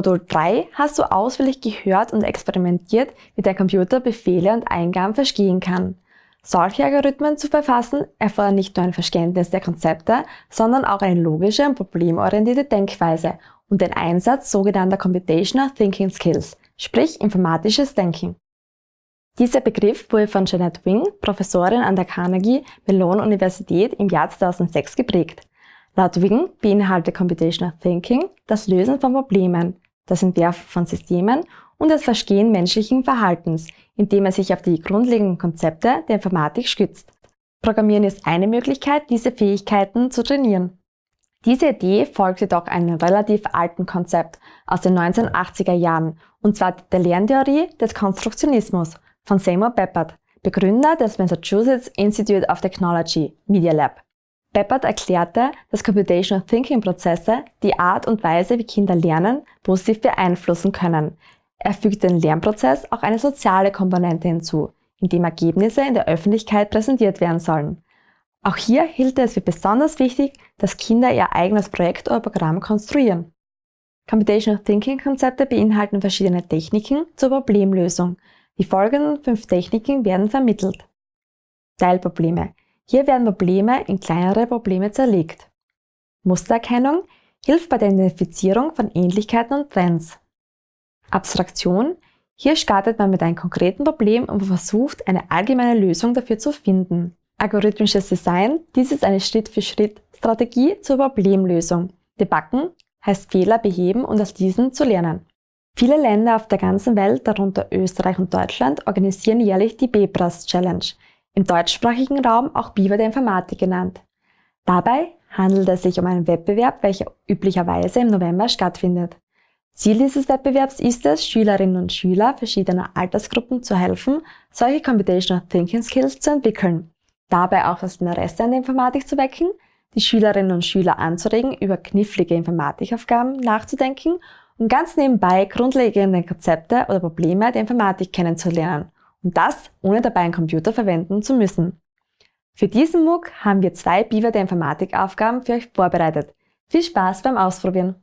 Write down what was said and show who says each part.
Speaker 1: Modul 3 hast du ausführlich gehört und experimentiert, wie der Computer Befehle und Eingaben verstehen kann. Solche Algorithmen zu verfassen erfordern nicht nur ein Verständnis der Konzepte, sondern auch eine logische und problemorientierte Denkweise und den Einsatz sogenannter Computational Thinking Skills, sprich informatisches Denken. Dieser Begriff wurde von Jeanette Wing, Professorin an der Carnegie Mellon Universität im Jahr 2006 geprägt. Laut Wing beinhaltet Computational Thinking das Lösen von Problemen, das Entwerfen von Systemen und das Verstehen menschlichen Verhaltens, indem er sich auf die grundlegenden Konzepte der Informatik stützt. Programmieren ist eine Möglichkeit, diese Fähigkeiten zu trainieren. Diese Idee folgt jedoch einem relativ alten Konzept aus den 1980er Jahren, und zwar der Lerntheorie des Konstruktionismus von Seymour Papert, Begründer des Massachusetts Institute of Technology, Media Lab. Papert erklärte, dass Computational Thinking Prozesse die Art und Weise, wie Kinder lernen, positiv beeinflussen können. Er fügt den Lernprozess auch eine soziale Komponente hinzu, indem Ergebnisse in der Öffentlichkeit präsentiert werden sollen. Auch hier hielt er es für besonders wichtig, dass Kinder ihr eigenes Projekt oder Programm konstruieren. Computational Thinking Konzepte beinhalten verschiedene Techniken zur Problemlösung. Die folgenden fünf Techniken werden vermittelt. Teilprobleme. Hier werden Probleme in kleinere Probleme zerlegt. Mustererkennung hilft bei der Identifizierung von Ähnlichkeiten und Trends. Abstraktion. Hier startet man mit einem konkreten Problem und versucht, eine allgemeine Lösung dafür zu finden. Algorithmisches Design. Dies ist eine Schritt-für-Schritt-Strategie zur Problemlösung. Debuggen heißt Fehler beheben und aus diesen zu lernen. Viele Länder auf der ganzen Welt, darunter Österreich und Deutschland, organisieren jährlich die BEPRAS Challenge, im deutschsprachigen Raum auch Biber der Informatik genannt. Dabei handelt es sich um einen Wettbewerb, welcher üblicherweise im November stattfindet. Ziel dieses Wettbewerbs ist es, Schülerinnen und Schüler verschiedener Altersgruppen zu helfen, solche Computational Thinking Skills zu entwickeln, dabei auch das Interesse an der Informatik zu wecken, die Schülerinnen und Schüler anzuregen, über knifflige Informatikaufgaben nachzudenken und ganz nebenbei grundlegende Konzepte oder Probleme der Informatik kennenzulernen und das ohne dabei einen Computer verwenden zu müssen. Für diesen MOOC haben wir zwei Beaver der Informatikaufgaben für euch vorbereitet. Viel Spaß beim Ausprobieren!